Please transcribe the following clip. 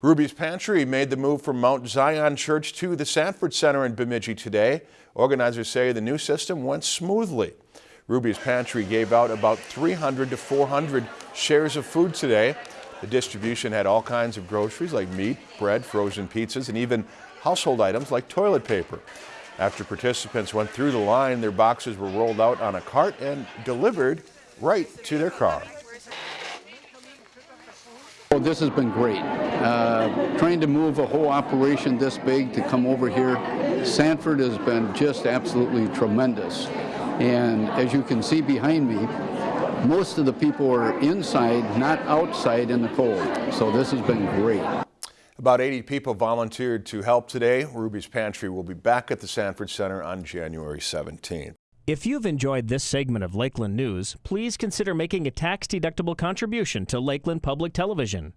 Ruby's Pantry made the move from Mount Zion Church to the Sanford Center in Bemidji today. Organizers say the new system went smoothly. Ruby's Pantry gave out about 300 to 400 shares of food today. The distribution had all kinds of groceries like meat, bread, frozen pizzas, and even household items like toilet paper. After participants went through the line, their boxes were rolled out on a cart and delivered right to their car. Oh, this has been great. Uh, trying to move a whole operation this big to come over here, Sanford has been just absolutely tremendous. And as you can see behind me, most of the people are inside, not outside in the cold. So this has been great. About 80 people volunteered to help today. Ruby's Pantry will be back at the Sanford Center on January 17th. If you've enjoyed this segment of Lakeland News, please consider making a tax-deductible contribution to Lakeland Public Television.